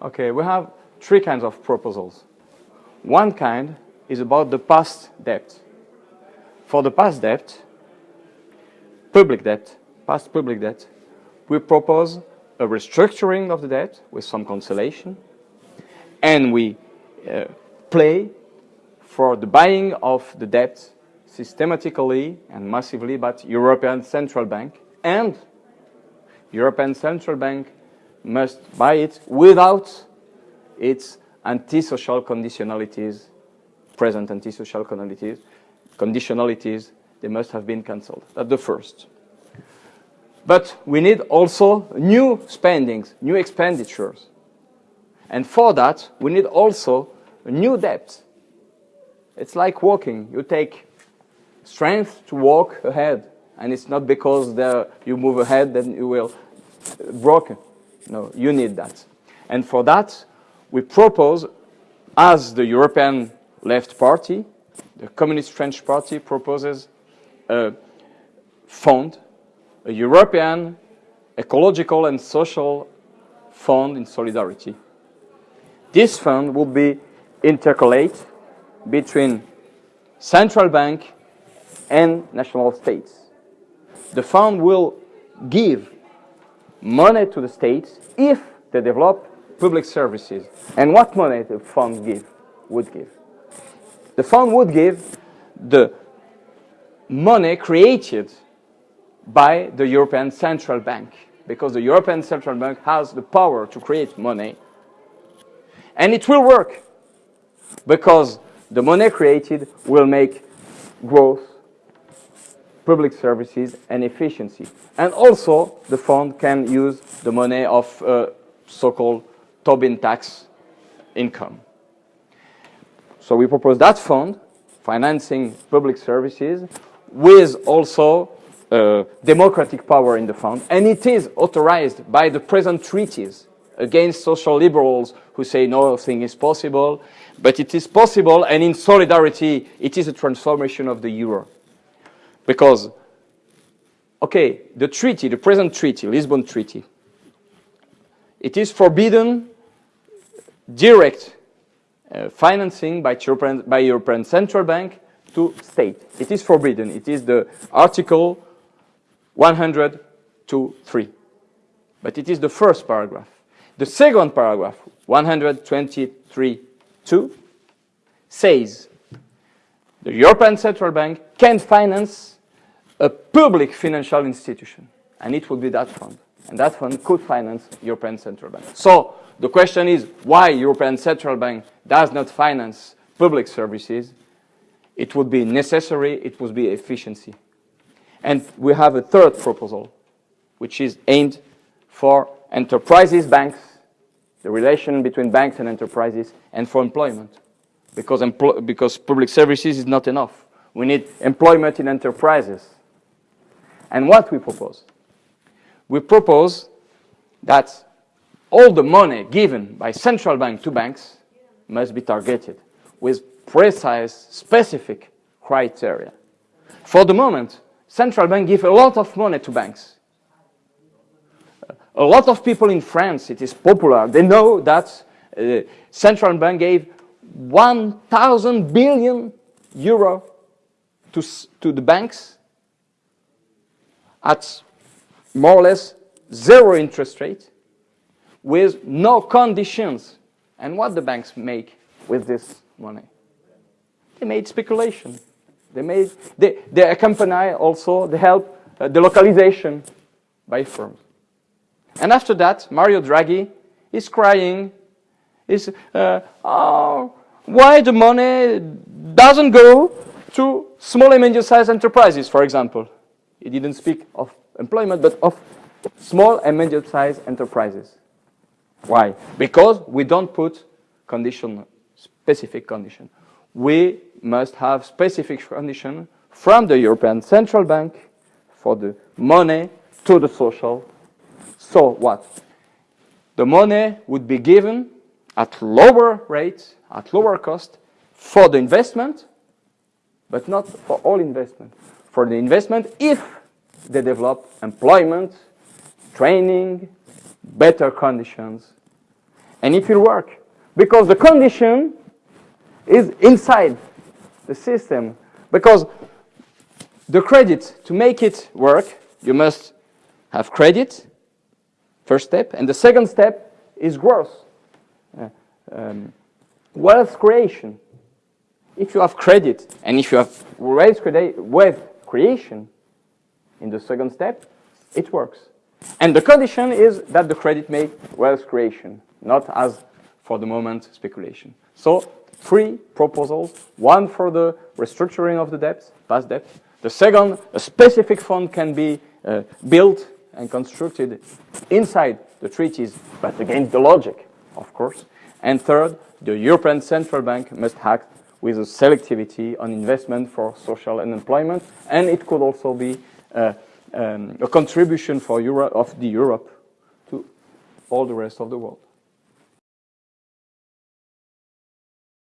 Okay, we have three kinds of proposals. One kind is about the past debt. For the past debt, public debt, past public debt, we propose a restructuring of the debt with some consolation, and we uh, play for the buying of the debt systematically and massively by European Central Bank, and European Central Bank must buy it without its antisocial conditionalities, present antisocial conditionalities, conditionalities, they must have been cancelled. That's the first. But we need also new spendings, new expenditures. And for that, we need also new debt. It's like walking. You take strength to walk ahead. And it's not because there, you move ahead that you will broken. No, you need that. And for that, we propose, as the European Left Party, the Communist French Party proposes a fund, a European ecological and social fund in solidarity. This fund will be intercalate between central bank and national states. The fund will give money to the states if they develop public services. And what money the fund give, would give? The fund would give the money created by the European Central Bank because the European Central Bank has the power to create money. And it will work because the money created will make growth public services and efficiency. And also, the fund can use the money of uh, so-called Tobin tax income. So we propose that fund, financing public services, with also uh, democratic power in the fund. And it is authorized by the present treaties against social liberals who say nothing is possible. But it is possible, and in solidarity, it is a transformation of the euro. Because, okay, the treaty, the present treaty, Lisbon Treaty, it is forbidden direct uh, financing by European, by European Central Bank to state. It is forbidden. It is the Article 102.3. But it is the first paragraph. The second paragraph, 123.2, says the European Central Bank can finance a public financial institution, and it would be that fund. And that fund could finance European Central Bank. So the question is why European Central Bank does not finance public services. It would be necessary, it would be efficiency. And we have a third proposal, which is aimed for enterprises, banks, the relation between banks and enterprises, and for employment. Because, empl because public services is not enough. We need employment in enterprises. And what we propose? We propose that all the money given by central bank to banks must be targeted with precise, specific criteria. For the moment, central bank give a lot of money to banks. A lot of people in France, it is popular, they know that uh, central bank gave 1,000 billion euro to, to the banks at more or less zero interest rate with no conditions. And what the banks make with this money? They made speculation. They made, they, they accompany also the help, uh, the localization by firms. And after that, Mario Draghi is crying, is, uh, oh, why the money doesn't go to small and medium-sized enterprises, for example. He didn't speak of employment, but of small and medium-sized enterprises. Why? Because we don't put condition, specific condition. We must have specific condition from the European Central Bank for the money to the social. So what? The money would be given at lower rates, at lower cost, for the investment, but not for all investment. For the investment, if they develop employment, training, better conditions. and it will work. Because the condition is inside the system. Because the credit, to make it work, you must have credit, first step, and the second step is growth, uh, um, wealth creation. If you have credit, and if you have wealth creation in the second step, it works. And the condition is that the credit make wealth creation, not as, for the moment, speculation. So three proposals, one for the restructuring of the debt, past debt. The second, a specific fund can be uh, built and constructed inside the treaties, but against the logic, of course. And third, the European Central Bank must act with a selectivity on investment for social and employment, and it could also be uh, um, a contribution for Euro of the Europe to all the rest of the world.